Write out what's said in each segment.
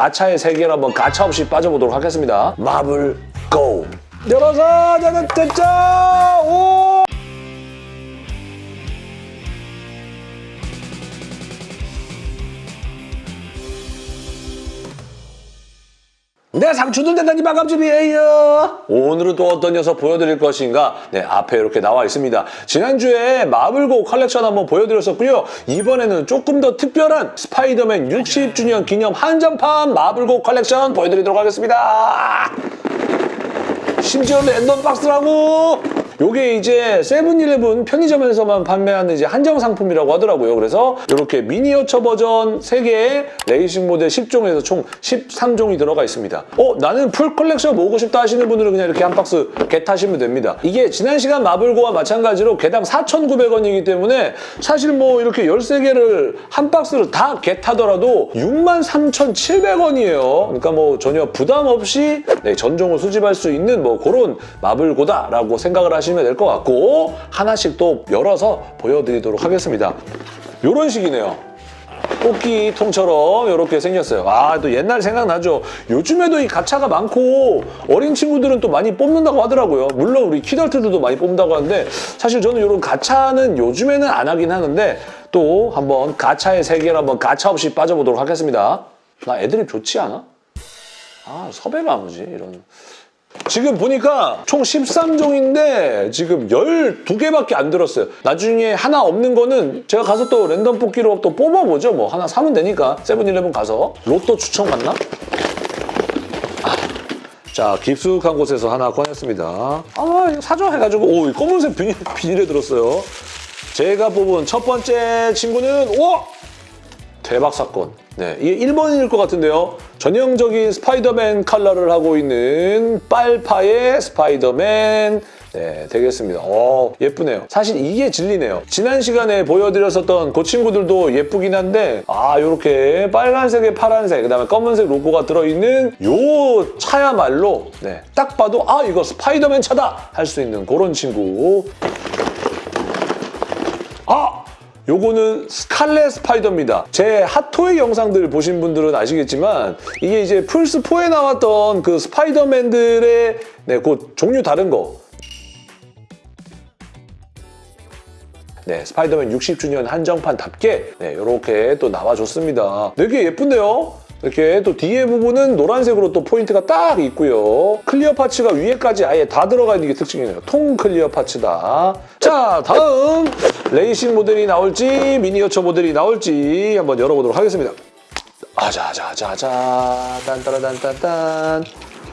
가차의 세계로 한번 가차 없이 빠져보도록 하겠습니다. 마블 고! 열어서 짜자짜자! 오! 네, 상추도 대단히 반갑집이에요. 오늘은 또 어떤 녀석 보여드릴 것인가? 네, 앞에 이렇게 나와 있습니다. 지난주에 마블고 컬렉션 한번 보여드렸었고요. 이번에는 조금 더 특별한 스파이더맨 60주년 기념 한정판 마블고 컬렉션 보여드리도록 하겠습니다. 심지어 랜덤 박스라고! 요게 이제 세븐일레븐 편의점에서만 판매하는 이제 한정 상품이라고 하더라고요. 그래서 이렇게 미니어처 버전 3개에 레이싱 모델 10종에서 총 13종이 들어가 있습니다. 어, 나는 full collection 모으고 싶다 하시는 분들은 그냥 이렇게 한 박스 get하시면 됩니다. 이게 지난 시간 마블고와 마찬가지로 개당 4,900원이기 때문에 사실 뭐 이렇게 13개를 한 박스를 다 get하더라도 63,700원이에요. 그러니까 뭐 전혀 부담 없이 네, 전종을 수집할 수 있는 뭐 그런 마블고다라고 생각을 하시면 될 것 같고 하나씩 또 열어서 보여드리도록 하겠습니다. 이런 식이네요. 뽑기 통처럼 이렇게 생겼어요. 아, 또 옛날 생각나죠? 요즘에도 이 가차가 많고 어린 친구들은 또 많이 뽑는다고 하더라고요. 물론 우리 키덜트들도 많이 뽑는다고 하는데 사실 저는 이런 가차는 요즘에는 안 하긴 하는데 또 한번 가차의 세계를 한번 가차 없이 빠져보도록 하겠습니다. 나 애드립 좋지 않아? 아, 섭외가 안 오지, 이런. 지금 보니까 총 13종인데 지금 12개밖에 안 들었어요. 나중에 하나 없는 거는 제가 가서 또 랜덤 뽑기로 또 뽑아보죠. 뭐 하나 사면 되니까 세븐일레븐 가서 로또 추천 받나? 아, 자 깊숙한 곳에서 하나 꺼냈습니다. 아 이거 사줘 해가지고 오 이 검은색 비닐, 비닐에 들었어요. 제가 뽑은 첫 번째 친구는 오! 대박 사건. 네, 이게 1번일 것 같은데요. 전형적인 스파이더맨 컬러를 하고 있는 빨파의 스파이더맨 네, 되겠습니다. 어, 예쁘네요. 사실 이게 진리네요. 지난 시간에 보여드렸었던 그 친구들도 예쁘긴 한데 아, 이렇게 빨간색에 파란색, 그다음에 검은색 로고가 들어있는 요 차야말로 네, 딱 봐도 아, 이거 스파이더맨 차다! 할 수 있는 그런 친구. 아! 요거는 스칼렛 스파이더입니다. 제 핫토이 영상들 보신 분들은 아시겠지만 이게 이제 플스4에 나왔던 그 스파이더맨들의 네, 그 종류 다른 거. 네, 스파이더맨 60주년 한정판답게 네, 이렇게 또 나와줬습니다. 되게 예쁜데요? 이렇게 또 뒤에 부분은 노란색으로 또 포인트가 딱 있고요. clear parts가 위에까지 아예 다 들어가 있는 게 특징이네요. 통 clear parts다. 자, 다음 레이싱 모델이 나올지 미니어처 모델이 나올지 한번 열어보도록 하겠습니다. 아자자자자 딴따라단딴딴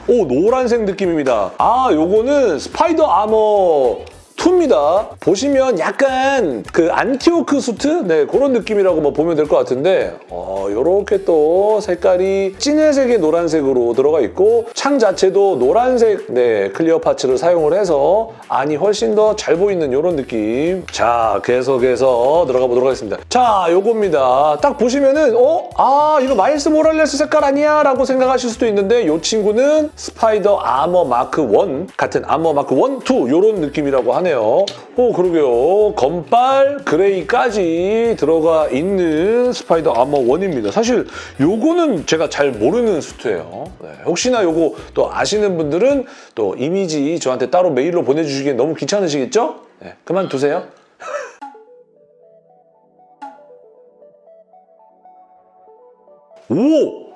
오 노란색 느낌입니다. 아 요거는 Spider Armor 2입니다. 보시면 약간 그 Anti-Ock 수트? 네, 그런 느낌이라고 뭐 보면 될 것 같은데 어, 이렇게 또 색깔이 진회색에 노란색으로 들어가 있고 창 자체도 노란색 네, clear parts를 사용을 해서 안이 훨씬 더 잘 보이는 이런 느낌. 자, 계속해서 들어가 보도록 하겠습니다. 자, 요겁니다. 딱 보시면은 어? 아, 이거 마일스 모랄레스 색깔 아니야? 라고 생각하실 수도 있는데 이 친구는 Spider Armor Mark 1 같은 아머 마크 1, 2 이런 느낌이라고 하네요. 오, 그러게요. 검빨, 그레이까지 들어가 있는 Spider Armor 1입니다. 사실 요거는 제가 잘 모르는 수트예요. 네, 혹시나 요거 또 아시는 분들은 또 이미지 저한테 따로 메일로 보내주시기엔 너무 귀찮으시겠죠? 네, 그만두세요. 오!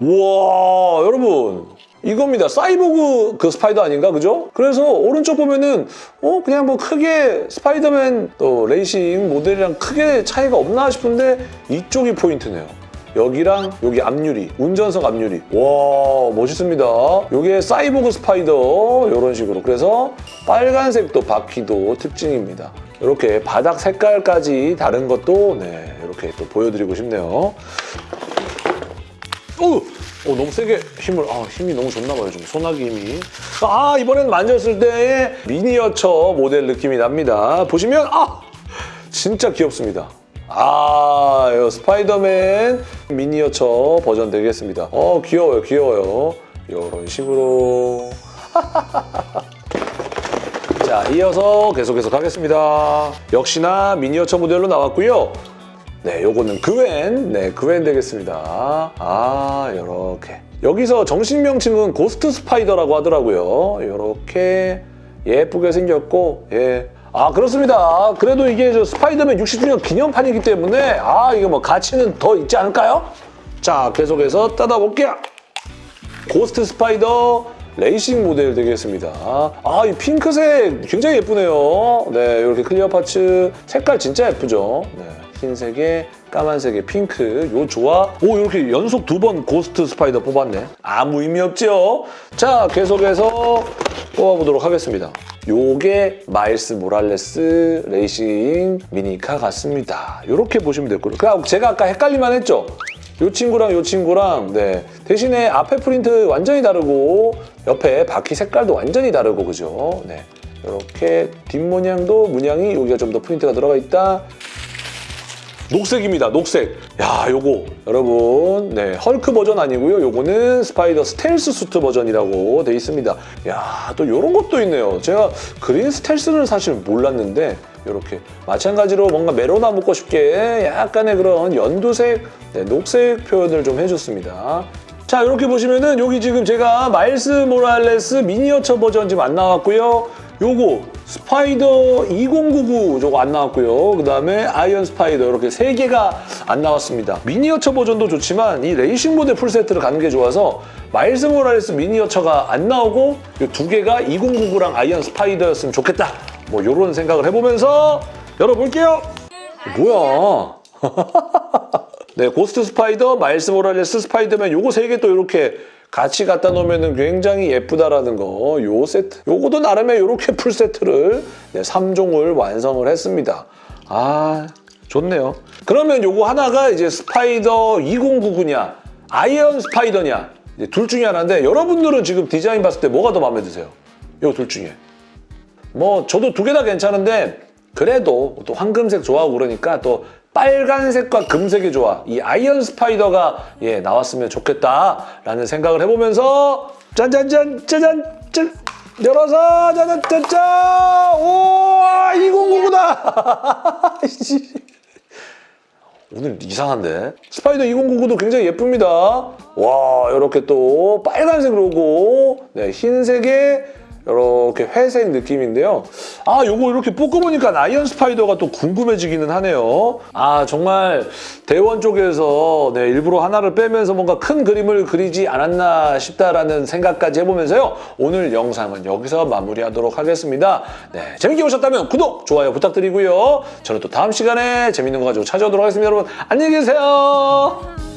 우와, 여러분. 이겁니다. 사이보그 그 스파이더 아닌가, 그죠? 그래서 오른쪽 보면은 어 그냥 뭐 크게 스파이더맨 또 레이싱 모델이랑 크게 차이가 없나 싶은데 이쪽이 포인트네요. 여기랑 여기 앞유리, 운전석 앞유리. 와 멋있습니다. 이게 사이보그 스파이더 이런 식으로. 그래서 빨간색도 바퀴도 특징입니다. 이렇게 바닥 색깔까지 다른 것도 네 이렇게 또 보여드리고 싶네요. 오! 어, 너무 세게 힘을, 아, 힘이 너무 좋나 봐요, 좀. 소나기 힘이. 아, 이번엔 만졌을 때의 미니어처 모델 느낌이 납니다. 보시면, 아! 진짜 귀엽습니다. 아, 스파이더맨 미니어처 버전 되겠습니다. 어, 귀여워요, 귀여워요. 이런 식으로. 자, 이어서 계속해서 가겠습니다. 역시나 미니어처 모델로 나왔고요. 네, 요거는 그웬, 네, 그웬 되겠습니다. 아, 요렇게. 여기서 정식 명칭은 고스트 스파이더라고 하더라고요. 요렇게 예쁘게 생겼고, 예. 아, 그렇습니다. 그래도 이게 저 스파이더맨 60주년 기념판이기 때문에, 아, 이거 뭐 가치는 더 있지 않을까요? 자, 계속해서 뜯어볼게요. 고스트 스파이더 레이싱 모델 되겠습니다. 아, 이 핑크색 굉장히 예쁘네요. 네, 이렇게 clear parts 색깔 진짜 예쁘죠. 네, 흰색에 까만색에 핑크. 요 조화. 오, 이렇게 연속 두 번 고스트 스파이더 뽑았네. 아무 의미 없죠? 자, 계속해서 뽑아보도록 하겠습니다. 요게 마일스 모랄레스 레이싱 미니카 같습니다. 이렇게 보시면 될 거예요. 제가 아까 헷갈릴 만 했죠? 요 친구랑 요 친구랑 네 대신에 앞에 프린트 완전히 다르고 옆에 바퀴 색깔도 완전히 다르고 그죠? 네 이렇게 뒷모양도 문양이 여기가 좀 더 프린트가 들어가 있다. 녹색입니다. 녹색. 야, 요거 여러분, 네 헐크 버전 아니고요. 요거는 스파이더 스텔스 수트 버전이라고 돼 있습니다. 야, 또 요런 것도 있네요. 제가 그린 스텔스는 사실 몰랐는데 이렇게 마찬가지로 뭔가 메로나 먹고 싶게 약간의 그런 연두색, 네, 녹색 표현을 좀 해줬습니다. 자, 이렇게 보시면은 여기 지금 제가 마일스 모랄레스 미니어처 버전 지금 안 나왔고요. 요거 스파이더 2099 저거 안 나왔고요. 그 다음에 아이언 스파이더 이렇게 세 개가 안 나왔습니다. 미니어처 버전도 좋지만 이 레이싱 모델 풀세트를 가는 게 좋아서 마일스 모랄레스 미니어처가 안 나오고 이 두 개가 2099랑 아이언 스파이더였으면 좋겠다. 뭐 이런 생각을 해보면서 열어볼게요. 뭐야? 네, 고스트 스파이더, 마일스 모랄레스 스파이더맨 요거 세 개 또 이렇게 같이 갖다 놓으면 굉장히 예쁘다라는 거, 요 세트. 요거도 나름의 이렇게 풀 세트를 네, 3종을 완성을 했습니다. 아, 좋네요. 그러면 요거 하나가 이제 스파이더 2099냐, 아이언 스파이더냐, 둘 중에 하나인데 여러분들은 지금 디자인 봤을 때 뭐가 더 마음에 드세요? 요 둘 중에. 뭐 저도 두 개 다 괜찮은데 그래도 또 황금색 좋아하고 그러니까 또 빨간색과 금색이 좋아. 이 아이언 스파이더가 예 나왔으면 좋겠다라는 생각을 해보면서 짠짠짠 짜잔 짠 열어서 짜잔 짜잔 오 2099다. 오늘 이상한데? 스파이더 2099도 굉장히 예쁩니다. 와, 이렇게 또 빨간색 로고, 네, 흰색에 이렇게 회색 느낌인데요. 아, 요거 이렇게 뽑고보니까 아이언 스파이더가 또 궁금해지기는 하네요. 아, 정말 대원 쪽에서 네, 일부러 하나를 빼면서 뭔가 큰 그림을 그리지 않았나 싶다라는 생각까지 해보면서요. 오늘 영상은 여기서 마무리하도록 하겠습니다. 네, 재밌게 보셨다면 구독, 좋아요 부탁드리고요. 저는 또 다음 시간에 재밌는 거 가지고 찾아오도록 하겠습니다. 여러분, 안녕히 계세요.